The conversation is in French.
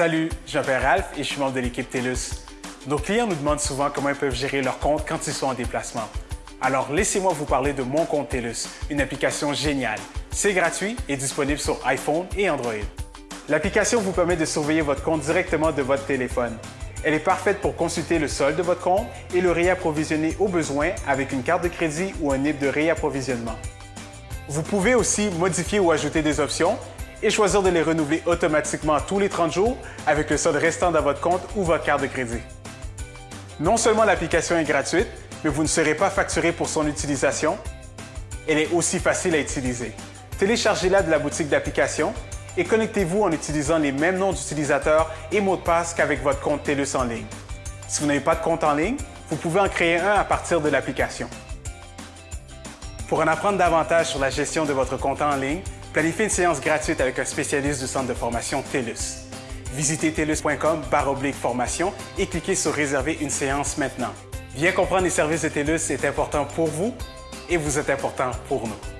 Salut, je m'appelle Ralph et je suis membre de l'équipe TELUS. Nos clients nous demandent souvent comment ils peuvent gérer leur compte quand ils sont en déplacement. Alors laissez-moi vous parler de Mon compte TELUS, une application géniale. C'est gratuit et disponible sur iPhone et Android. L'application vous permet de surveiller votre compte directement de votre téléphone. Elle est parfaite pour consulter le solde de votre compte et le réapprovisionner au besoin avec une carte de crédit ou un NIP de réapprovisionnement. Vous pouvez aussi modifier ou ajouter des options et choisir de les renouveler automatiquement tous les 30 jours avec le solde restant dans votre compte ou votre carte de crédit. Non seulement l'application est gratuite, mais vous ne serez pas facturé pour son utilisation. Elle est aussi facile à utiliser. Téléchargez-la de la boutique d'applications et connectez-vous en utilisant les mêmes noms d'utilisateurs et mots de passe qu'avec votre compte TELUS en ligne. Si vous n'avez pas de compte en ligne, vous pouvez en créer un à partir de l'application. Pour en apprendre davantage sur la gestion de votre compte en ligne, planifiez une séance gratuite avec un spécialiste du centre de formation TELUS. Visitez telus.com formation et cliquez sur Réserver une séance maintenant. Bien comprendre les services de TELUS est important pour vous et vous êtes important pour nous.